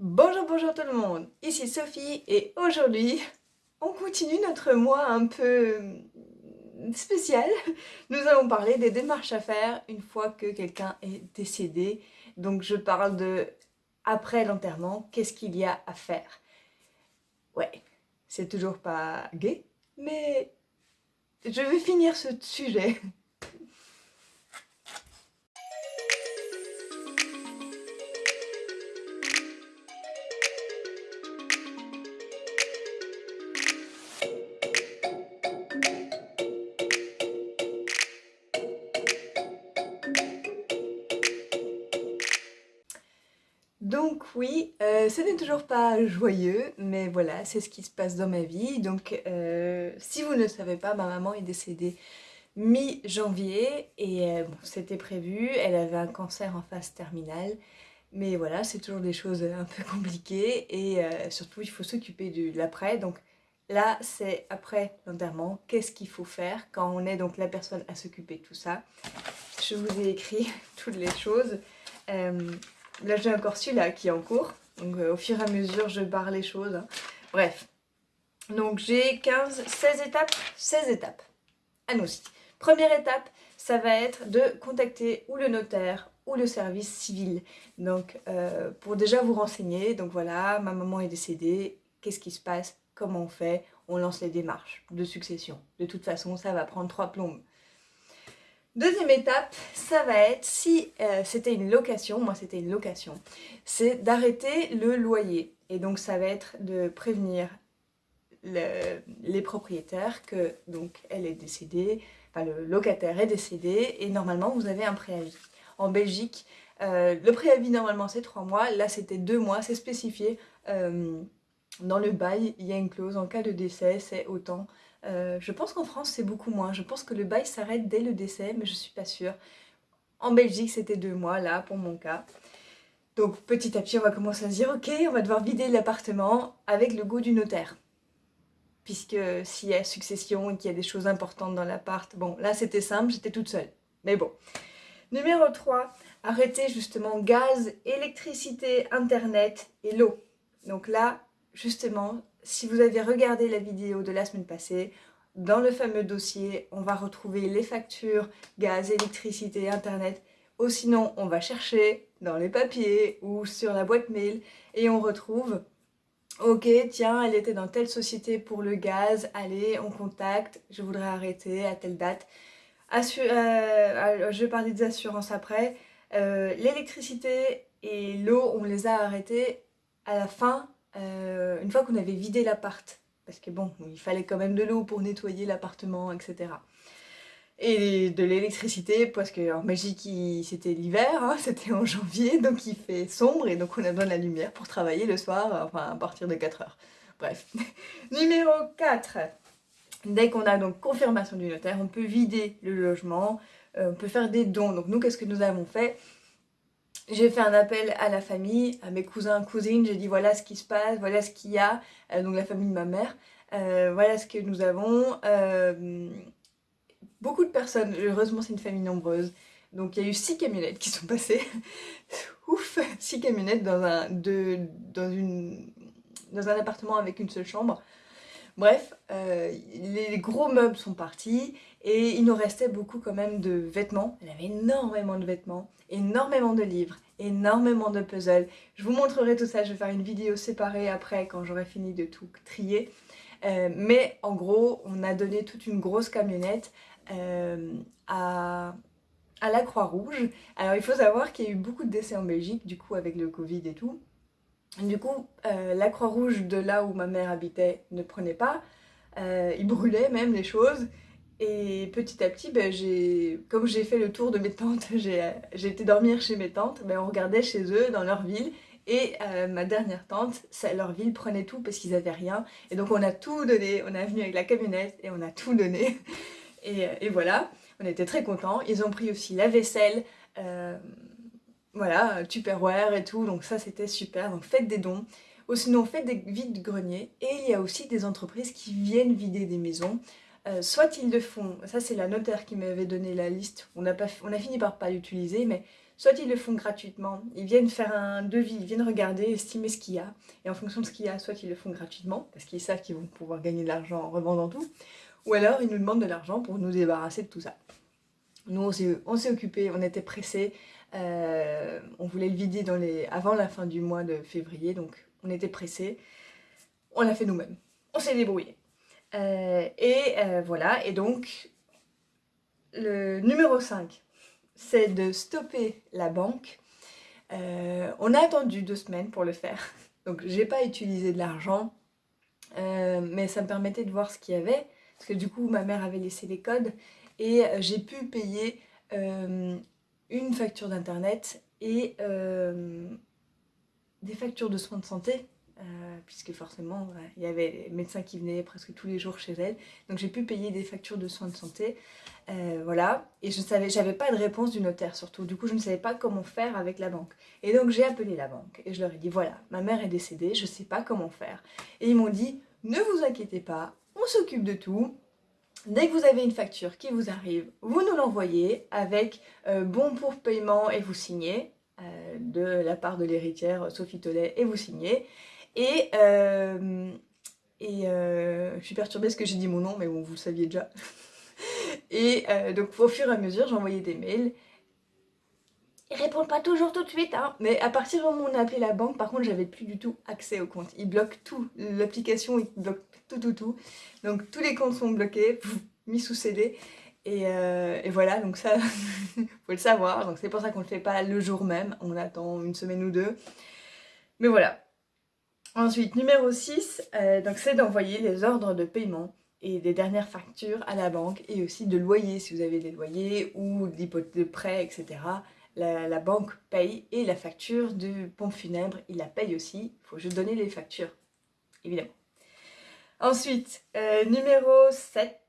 Bonjour, bonjour tout le monde, ici Sophie et aujourd'hui on continue notre mois un peu euh, spécial. Nous allons parler des démarches à faire une fois que quelqu'un est décédé. Donc je parle de après l'enterrement, qu'est-ce qu'il y a à faire Ouais, c'est toujours pas gay, mais je vais finir ce sujet oui, euh, ce n'est toujours pas joyeux, mais voilà, c'est ce qui se passe dans ma vie. Donc euh, si vous ne savez pas, ma maman est décédée mi-janvier et euh, c'était prévu, elle avait un cancer en phase terminale. Mais voilà, c'est toujours des choses un peu compliquées et surtout il faut s'occuper de l'après. Donc là, c'est après l'enterrement, qu'est-ce qu'il faut faire quand on est donc la personne à s'occuper de tout ça? Je vous ai écrit toutes les choses. Là j'ai encore celui-là qui est en cours, donc euh, au fur et à mesure je barre les choses. Bref, donc j'ai 15, 16 étapes, 16 étapes. Allons-y. Première étape, ça va être de contacter ou le notaire ou le service civil. Donc euh, pour déjà vous renseigner, donc voilà, ma maman est décédée, qu'est-ce qui se passe, comment on fait, on lance les démarches de succession. De toute façon, ça va prendre trois plombes. Deuxième étape, ça va être, si euh, c'était une location, moi c'était une location, c'est d'arrêter le loyer. Et donc ça va être de prévenir les propriétaires que donc elle est décédée, enfin le locataire est décédé et normalement vous avez un préavis. En Belgique, euh, le préavis normalement c'est trois mois, là c'était deux mois, c'est spécifié. Euh, dans le bail, il y a une clause en cas de décès, c'est autant je pense qu'en France c'est beaucoup moins, je pense que le bail s'arrête dès le décès, mais je suis pas sûre. En Belgique c'était deux mois là pour mon cas. Donc petit à petit on va commencer à se dire ok on va devoir vider l'appartement avec le goût du notaire. Puisque s'il y a succession et qu'il y a des choses importantes dans l'appart, bon là c'était simple, j'étais toute seule. Mais bon. Numéro 3, arrêter justement gaz, électricité, internet et l'eau. Donc là, justement, si vous avez regardé la vidéo de la semaine passée, dans le fameux dossier, on va retrouver les factures, gaz, électricité, internet, ou sinon on va chercher dans les papiers ou sur la boîte mail et on retrouve Ok, tiens, elle était dans telle société pour le gaz, allez, on contacte, je voudrais arrêter à telle date. Euh, je vais parler des assurances après. Euh, l'électricité et l'eau, on les a arrêtés à la fin euh, une fois qu'on avait vidé l'appart, parce que bon, il fallait quand même de l'eau pour nettoyer l'appartement, etc. Et de l'électricité, parce qu'en Belgique c'était l'hiver, hein, c'était en janvier, donc il fait sombre et donc on a besoin de la lumière pour travailler le soir, enfin à partir de 4 heures. Bref. Numéro 4. Dès qu'on a donc confirmation du notaire, on peut vider le logement, euh, on peut faire des dons. Donc nous, qu'est-ce que nous avons fait? J'ai fait un appel à la famille, à mes cousins, cousines, j'ai dit voilà ce qui se passe, voilà ce qu'il y a, euh, donc la famille de ma mère, euh, voilà ce que nous avons. Euh, beaucoup de personnes, heureusement c'est une famille nombreuse, donc il y a eu six camionnettes qui sont passées, ouf, six camionnettes dans un, dans, une, dans un appartement avec une seule chambre. Bref, les gros meubles sont partis et il nous restait beaucoup quand même de vêtements. Elle avait énormément de vêtements, énormément de livres, énormément de puzzles. Je vous montrerai tout ça, je vais faire une vidéo séparée après quand j'aurai fini de tout trier. Euh, mais en gros, on a donné toute une grosse camionnette euh, à, à la Croix-Rouge. Alors il faut savoir qu'il y a eu beaucoup de décès en Belgique, du coup avec le Covid et tout. Du coup, euh, la Croix-Rouge de là où ma mère habitait ne prenait pas. ils brûlaient même les choses. Et petit à petit, ben, comme j'ai fait le tour de mes tantes, j'ai été dormir chez mes tantes, ben, on regardait chez eux, dans leur ville, et euh, ma dernière tante, leur ville prenait tout parce qu'ils n'avaient rien. Et donc on a tout donné, on est venu avec la camionnette et on a tout donné. Et, voilà, on était très contents. Ils ont pris aussi la vaisselle, euh, voilà, Tupperware et tout, donc ça c'était super. Donc faites des dons. Ou sinon faites des vides greniers. Et il y a aussi des entreprises qui viennent vider des maisons. Euh, soit ils le font, ça c'est la notaire qui m'avait donné la liste, on a, pas, on a fini par pas l'utiliser, mais soit ils le font gratuitement, ils viennent faire un devis, ils viennent regarder, estimer ce qu'il y a, et en fonction de ce qu'il y a, soit ils le font gratuitement, parce qu'ils savent qu'ils vont pouvoir gagner de l'argent en revendant tout, ou alors ils nous demandent de l'argent pour nous débarrasser de tout ça. Nous, on s'est occupé, on était pressés, euh, on voulait le vider avant la fin du mois de février, donc on était pressés. On l'a fait nous-mêmes. On s'est débrouillé. Euh, et euh, voilà, et donc le numéro 5, c'est de stopper la banque. on a attendu deux semaines pour le faire, donc j'ai pas utilisé de l'argent, mais ça me permettait de voir ce qu'il y avait, parce que du coup ma mère avait laissé les codes, et j'ai pu payer une facture d'internet et euh, des factures de soins de santé, euh, puisque forcément il y avait les médecins qui venaient presque tous les jours chez elle, donc j'ai pu payer des factures de soins de santé, euh, voilà, et je savais, j'avais pas de réponse du notaire surtout, du coup je ne savais pas comment faire avec la banque, et donc j'ai appelé la banque, et je leur ai dit voilà, ma mère est décédée, je sais pas comment faire, et ils m'ont dit ne vous inquiétez pas, on s'occupe de tout, Dès que vous avez une facture qui vous arrive, vous nous l'envoyez avec euh, bon pour paiement et vous signez euh, de la part de l'héritière Sophie Tollet et vous signez. Et, euh, et je suis perturbée parce que j'ai dit mon nom, mais bon, vous le saviez déjà. et donc au fur et à mesure, j'envoyais des mails. Ils répondent pas toujours tout de suite, hein. mais à partir du moment où on a appelé la banque, par contre, j'avais plus du tout accès au compte. Ils bloquent tout, l'application, ils bloquent tout, tout, tout. Donc tous les comptes sont bloqués, mis sous CD. Euh, et, voilà, donc ça, faut le savoir. Donc c'est pour ça qu'on ne le fait pas le jour même, on attend une semaine ou deux. Mais voilà. Ensuite, numéro 6, euh, donc c'est d'envoyer les ordres de paiement et des dernières factures à la banque et aussi de loyer si vous avez des loyers ou de prêt, etc. La, la, banque paye et la facture de pompe funèbre, il la paye aussi. Il faut juste donner les factures, évidemment. Ensuite, euh, numéro 7,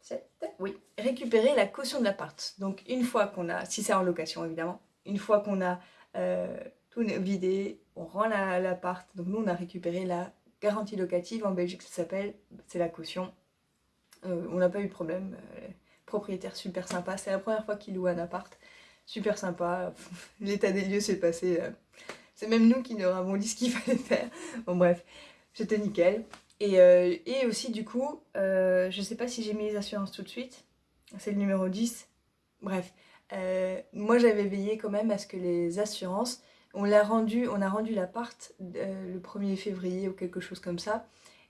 7, oui, récupérer la caution de l'appart. Donc une fois qu'on a, si c'est en location évidemment, une fois qu'on a euh, tout vidé, on rend l'appart. donc nous on a récupéré la garantie locative, en Belgique ça s'appelle, c'est la caution. Euh, on n'a pas eu de problème, propriétaire super sympa, c'est la première fois qu'il loue un appart, super sympa, l'état des lieux s'est passé, c'est même nous qui nous avons dit ce qu'il fallait faire. Bon bref, c'était nickel. Euh, et, aussi du coup, euh, je sais pas si j'ai mis les assurances tout de suite, c'est le numéro 10, bref. Euh, moi j'avais veillé quand même à ce que les assurances, on l'a rendu, on a rendu l'appart le 1er février ou quelque chose comme ça,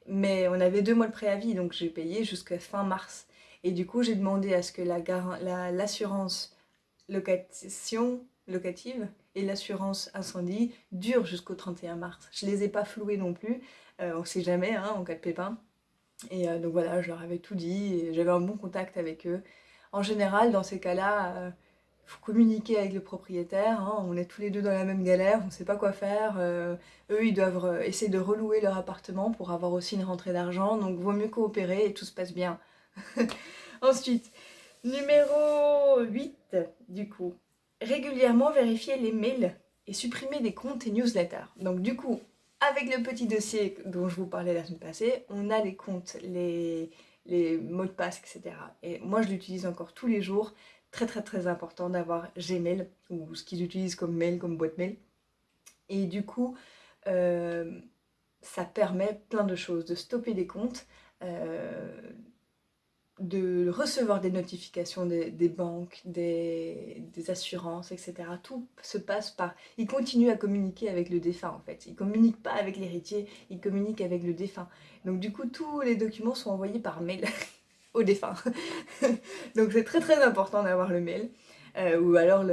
mais on avait deux mois de préavis donc j'ai payé jusqu'à fin mars. Et du coup j'ai demandé à ce que l'assurance la, location locative et l'assurance incendie durent jusqu'au 31 mars. Je les ai pas floués non plus, euh, on sait jamais hein, en cas de pépin. Et euh, donc voilà, je leur avais tout dit et j'avais un bon contact avec eux. En général, dans ces cas-là, il euh, faut communiquer avec le propriétaire, hein. on est tous les deux dans la même galère, on ne sait pas quoi faire. eux, ils doivent essayer de relouer leur appartement pour avoir aussi une rentrée d'argent, donc vaut mieux coopérer et tout se passe bien. Ensuite, numéro 8, du coup, régulièrement vérifier les mails et supprimer des comptes et newsletters. Donc du coup, avec le petit dossier dont je vous parlais la semaine passée, on a les comptes, les, mots de passe, etc. Et moi, je l'utilise encore tous les jours. Très très très important d'avoir Gmail, ou ce qu'ils utilisent comme mail, comme boîte mail. Et du coup, euh, ça permet plein de choses, de stopper des comptes, euh, de recevoir des notifications des, banques, des, assurances, etc. Tout se passe par... Il continue à communiquer avec le défunt en fait. Il communique pas avec l'héritier, il communique avec le défunt. Donc du coup, tous les documents sont envoyés par mail au défunt. Donc c'est très très important d'avoir le mail. Euh, ou alors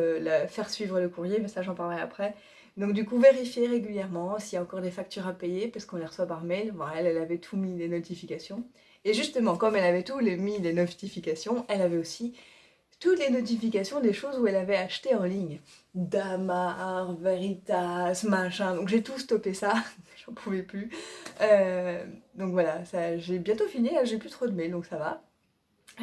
faire suivre le courrier, mais ça j'en parlerai après. Donc du coup, vérifier régulièrement s'il y a encore des factures à payer, parce qu'on les reçoit par mail. Bon, elle, elle avait tout mis les notifications. Et justement, comme elle avait tout les, les notifications, elle avait aussi toutes les notifications des choses où elle avait acheté en ligne. Damar, Veritas, machin. Donc j'ai tout stoppé ça, j'en pouvais plus. Euh, donc voilà, j'ai bientôt fini, j'ai plus trop de mails, donc ça va.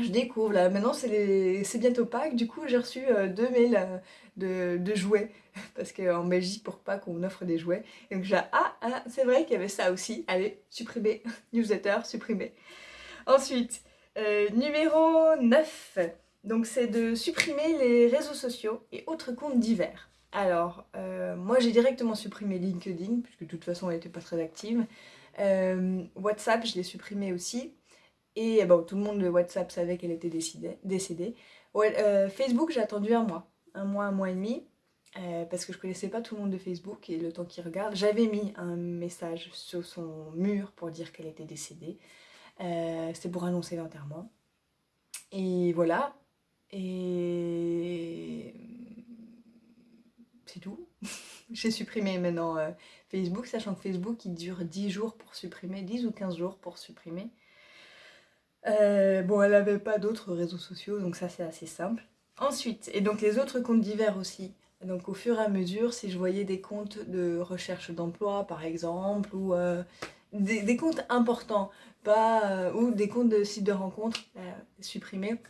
Je découvre là, maintenant c'est bientôt Pâques, du coup j'ai reçu euh, deux mails euh, de, jouets, parce qu'en Belgique pour Pâques on offre des jouets. Et donc j'ai ah, ah c'est vrai qu'il y avait ça aussi, allez, supprimer, newsletter, supprimer. Ensuite, euh, numéro 9, Donc c'est de supprimer les réseaux sociaux et autres comptes divers. Alors, euh, moi j'ai directement supprimé LinkedIn, puisque de toute façon elle n'était pas très active. Euh, WhatsApp, je l'ai supprimé aussi. Et bon, tout le monde de WhatsApp savait qu'elle était décédée. Facebook, j'ai attendu un mois. Un mois, un mois et demi. parce que je connaissais pas tout le monde de Facebook et le temps qu'il regarde. J'avais mis un message sur son mur pour dire qu'elle était décédée. C'était pour annoncer l'enterrement. Et voilà. Et c'est tout. J'ai supprimé maintenant euh, Facebook, sachant que Facebook il dure 10 jours pour supprimer, 10 ou 15 jours pour supprimer. Euh, bon, elle n'avait pas d'autres réseaux sociaux, donc ça c'est assez simple. Ensuite, et donc les autres comptes divers aussi. Donc au fur et à mesure, si je voyais des comptes de recherche d'emploi par exemple, ou euh, des, comptes importants, pas, ou des comptes de sites de rencontres supprimés,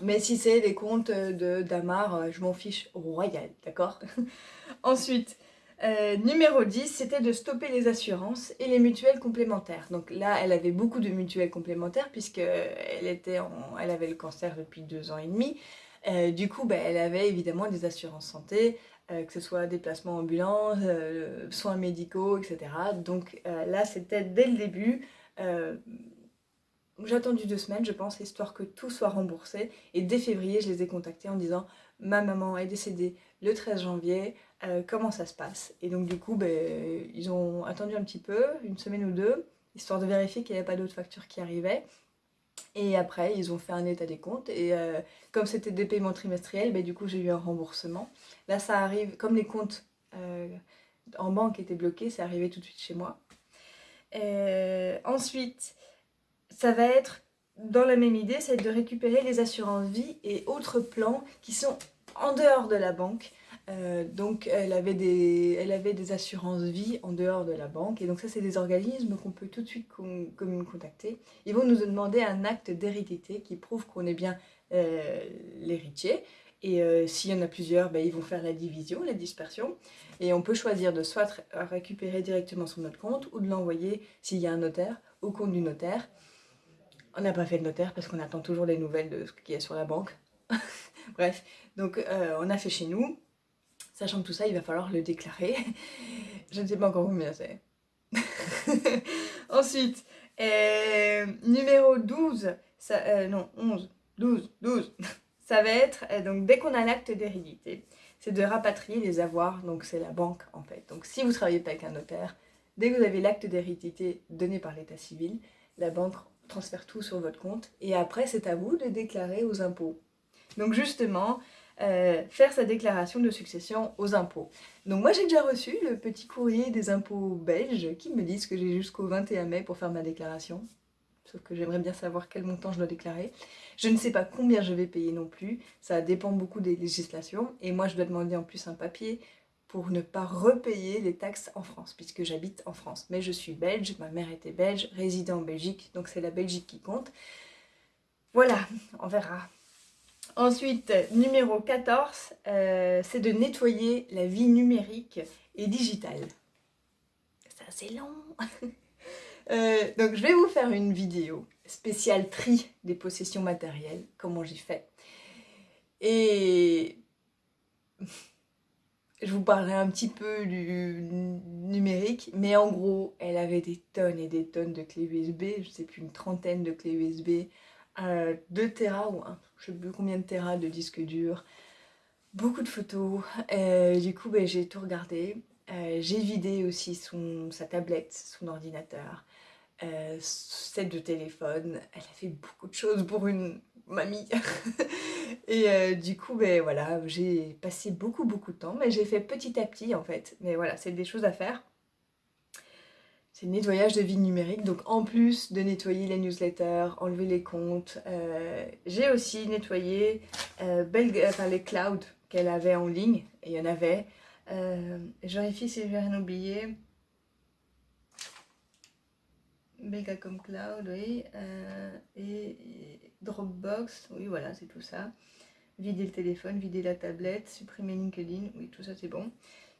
mais si c'est des comptes de d'Amar, euh, je m'en fiche royal, d'accord? Ensuite, euh, numéro 10, c'était de stopper les assurances et les mutuelles complémentaires. Donc là, elle avait beaucoup de mutuelles complémentaires puisqu'elle était elle avait le cancer depuis deux ans et demi. Euh, du coup, ben, elle avait évidemment des assurances santé, que ce soit déplacements ambulants, soins médicaux, etc. Donc là, c'était dès le début j'ai attendu deux semaines, je pense, histoire que tout soit remboursé. Et dès février, je les ai contactés en disant « Ma maman est décédée le 13 janvier, euh, comment ça se passe ?» Et donc du coup, ben, ils ont attendu un petit peu, une semaine ou deux, histoire de vérifier qu'il n'y avait pas d'autres factures qui arrivaient. Et après, ils ont fait un état des comptes. Et euh, comme c'était des paiements trimestriels, ben, du coup, j'ai eu un remboursement. Là, ça arrive, comme les comptes euh, en banque étaient bloqués, c'est arrivé tout de suite chez moi. ensuite, ça va être dans la même idée, c'est de récupérer les assurances vie et autres plans qui sont en dehors de la banque. Euh, donc elle avait, des, elle avait des assurances vie en dehors de la banque et donc ça c'est des organismes qu'on peut tout de suite contacter. Ils vont nous demander un acte d'hérédité qui prouve qu'on est bien euh, l'héritier et euh, s'il y en a plusieurs, ben, ils vont faire la division, la dispersion et on peut choisir de soit récupérer directement sur notre compte ou de l'envoyer s'il y a un notaire au compte du notaire. On n'a pas fait de notaire parce qu'on attend toujours des nouvelles de ce qu'il y a sur la banque. Bref, donc on a fait chez nous. Sachant que tout ça, il va falloir le déclarer. Je ne sais pas encore combien c'est. Ensuite, euh, numéro 12, ça, euh, non, 11, 12, 12, ça va être, donc dès qu'on a l'acte d'hérédité, c'est de rapatrier les avoirs, donc c'est la banque en fait. Donc si vous travaillez pas avec un notaire, dès que vous avez l'acte d'hérédité donné par l'état civil, la banque transfère tout sur votre compte et après c'est à vous de déclarer aux impôts. Donc justement, euh, faire sa déclaration de succession aux impôts. Donc moi j'ai déjà reçu le petit courrier des impôts belges qui me disent que j'ai jusqu'au 21 mai pour faire ma déclaration. Sauf que j'aimerais bien savoir quel montant je dois déclarer. Je ne sais pas combien je vais payer non plus, ça dépend beaucoup des législations. Et moi je dois demander en plus un papier pour ne pas repayer les taxes en France, puisque j'habite en France. Mais je suis belge, ma mère était belge, résident en Belgique, donc c'est la Belgique qui compte. Voilà, on verra. Ensuite, numéro 14, euh, c'est de nettoyer la vie numérique et digitale. C'est assez long euh, Donc je vais vous faire une vidéo spéciale tri des possessions matérielles, comment j'ai fait. Et je vous parlerai un petit peu du numérique, mais en gros, elle avait des tonnes et des tonnes de clés USB, je sais plus, une trentaine de clés USB, 2 Tera ou un, je sais plus combien de Tera de disques durs, beaucoup de photos, euh, du coup ben, j'ai tout regardé, euh, j'ai vidé aussi son, sa tablette, son ordinateur, euh, set de téléphone, elle a fait beaucoup de choses pour une mamie. et euh, du coup, ben voilà, j'ai passé beaucoup beaucoup de temps, mais j'ai fait petit à petit en fait. Mais voilà, c'est des choses à faire. C'est nettoyage de vie numérique, donc en plus de nettoyer les newsletters, enlever les comptes, euh, j'ai aussi nettoyé euh, enfin, les clouds qu'elle avait en ligne, et il y en avait. je vérifie si j'ai rien oublié. Megacom Cloud, oui, et Dropbox, oui voilà, c'est tout ça. Vider le téléphone, vider la tablette, supprimer LinkedIn, oui tout ça c'est bon.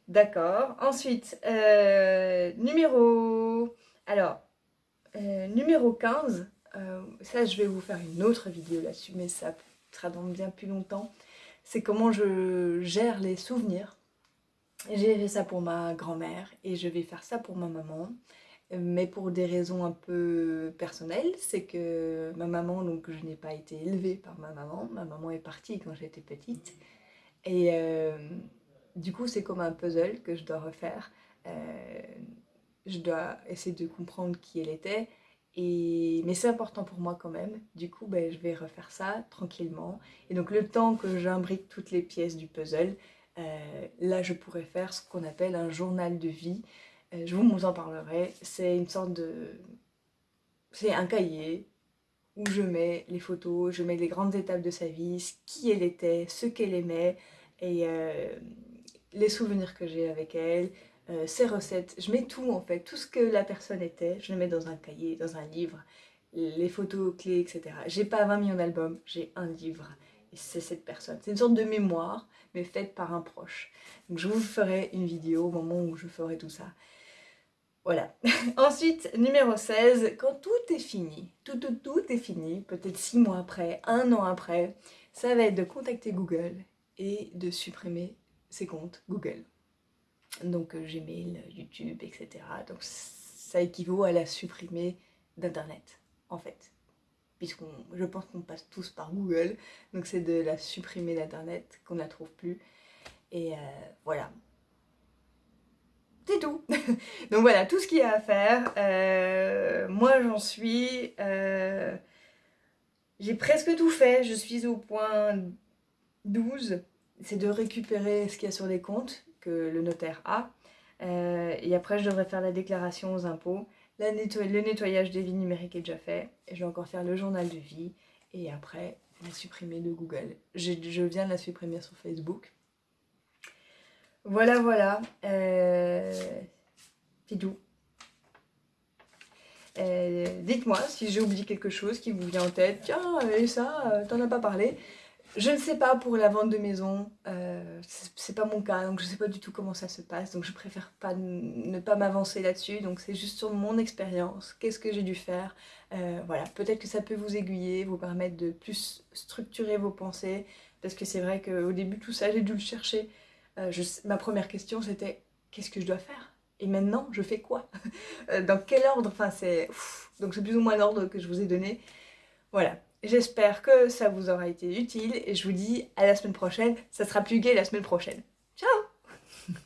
D'accord. Ensuite, euh, numéro... Alors, euh, numéro 15, euh, ça je vais vous faire une autre vidéo là-dessus, mais ça sera dans bien plus longtemps, c'est comment je gère les souvenirs. J'ai fait ça pour ma grand-mère et je vais faire ça pour ma maman mais pour des raisons un peu personnelles, c'est que ma maman, donc je n'ai pas été élevée par ma maman, ma maman est partie quand j'étais petite, et du coup c'est comme un puzzle que je dois refaire, euh, je dois essayer de comprendre qui elle était, et... mais c'est important pour moi quand même, du coup ben, je vais refaire ça tranquillement, et donc le temps que j'imbrique toutes les pièces du puzzle, euh, là je pourrais faire ce qu'on appelle un journal de vie, euh, je vous en parlerai, c'est une sorte de... C'est un cahier où je mets les photos, je mets les grandes étapes de sa vie, qui elle était, ce qu'elle aimait, et les souvenirs que j'ai avec elle, euh, ses recettes. Je mets tout en fait, tout ce que la personne était, je le mets dans un cahier, dans un livre, les photos clés, etc. J'ai pas 20 millions d'albums, j'ai un livre. Et c'est cette personne. C'est une sorte de mémoire, mais faite par un proche. Donc je vous ferai une vidéo au moment où je ferai tout ça. Voilà. Ensuite, numéro 16, quand tout est fini, tout, tout, tout est fini, peut-être 6 mois après, un an après, ça va être de contacter Google et de supprimer ses comptes Google. Donc euh, Gmail, YouTube, etc. Donc ça équivaut à la supprimer d'Internet, en fait. Puisqu'on, je pense qu'on passe tous par Google, donc c'est de la supprimer d'Internet, qu'on ne la trouve plus. Et euh, voilà, c'est tout. Donc voilà, tout ce qu'il y a à faire. Euh, moi, j'en suis... Euh, j'ai presque tout fait. Je suis au point 12. C'est de récupérer ce qu'il y a sur les comptes que le notaire a. Euh, et après, je devrais faire la déclaration aux impôts. le nettoyage des vies numériques est déjà fait. Je vais encore faire le journal de vie. Et après, la supprimer de Google. Je, viens de la supprimer sur Facebook. Voilà, voilà. Euh, c'est tout. Euh, dites-moi si j'ai oublié quelque chose qui vous vient en tête. Tiens, et ça, euh, t'en as pas parlé. Je ne sais pas pour la vente de maison, c'est pas mon cas, donc je sais pas du tout comment ça se passe, donc je préfère pas ne pas m'avancer là-dessus, donc c'est juste sur mon expérience, qu'est-ce que j'ai dû faire, voilà, peut-être que ça peut vous aiguiller, vous permettre de plus structurer vos pensées, parce que c'est vrai qu'au début tout ça j'ai dû le chercher, euh, ma première question c'était qu'est-ce que je dois faire? Et maintenant, je fais quoi? Euh, Dans quel ordre? Enfin, c'est... Donc c'est plus ou moins l'ordre que je vous ai donné. Voilà. J'espère que ça vous aura été utile et je vous dis à la semaine prochaine. Ça sera plus gai la semaine prochaine. Ciao